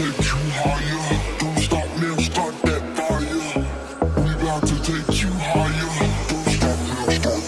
take you higher. Don't stop now, start that fire. We got to take you higher. Don't stop now, start.